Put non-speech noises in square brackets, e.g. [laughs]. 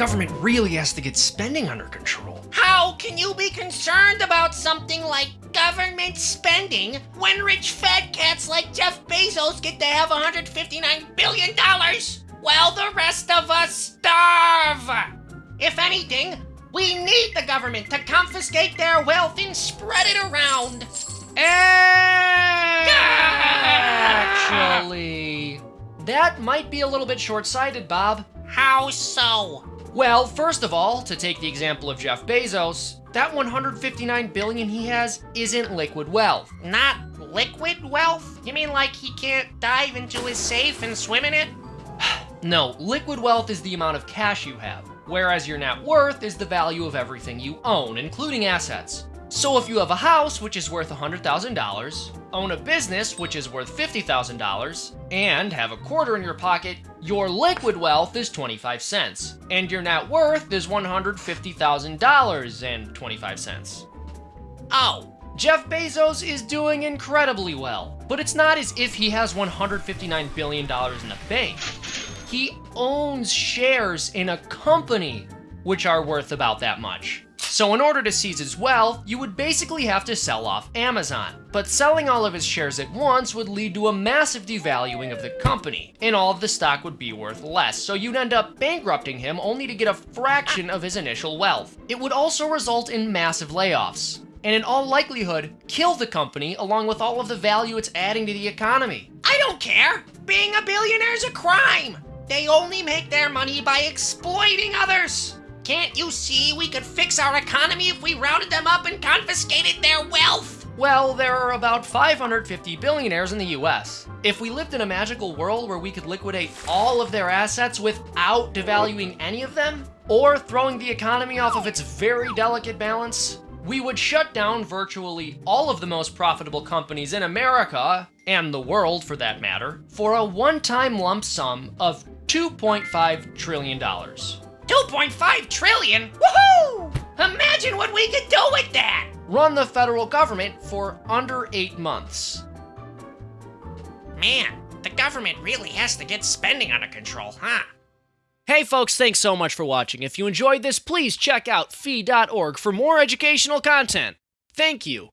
government really has to get spending under control. How can you be concerned about something like government spending when rich fat cats like Jeff Bezos get to have $159 billion while the rest of us starve? If anything, we need the government to confiscate their wealth and spread it around. Actually, [laughs] that might be a little bit short-sighted, Bob. How so? Well, first of all, to take the example of Jeff Bezos, that 159 billion he has isn't liquid wealth. Not liquid wealth? You mean like he can't dive into his safe and swim in it? [sighs] No, liquid wealth is the amount of cash you have, whereas your net worth is the value of everything you own, including assets. So if you have a house, which is worth $100,000, own a business, which is worth $50,000, and have a quarter in your pocket, your liquid wealth is 25 cents, and your net worth is $150,000 and 25 cents. Oh, Jeff Bezos is doing incredibly well, but it's not as if he has $159 billion in the bank. He owns shares in a company which are worth about that much. So in order to seize his wealth, you would basically have to sell off Amazon. But selling all of his shares at once would lead to a massive devaluing of the company, and all of the stock would be worth less, so you'd end up bankrupting him only to get a fraction of his initial wealth. It would also result in massive layoffs, and in all likelihood, kill the company along with all of the value it's adding to the economy. I don't care. Being a billionaire is a crime. They only make their money by exploiting others. Can't you see we could fix our economy if we rounded them up and confiscated their wealth? Well, there are about 550 billionaires in the US. If we lived in a magical world where we could liquidate all of their assets without devaluing any of them, or throwing the economy off of its very delicate balance, we would shut down virtually all of the most profitable companies in America, and the world for that matter, for a one-time lump sum of $2.5 trillion. 2.5 trillion? Woohoo! Imagine what we could do with that! Run the federal government for under eight months. Man, the government really has to get spending under control, huh? Hey folks, thanks so much for watching. If you enjoyed this, please check out fee.org for more educational content. Thank you.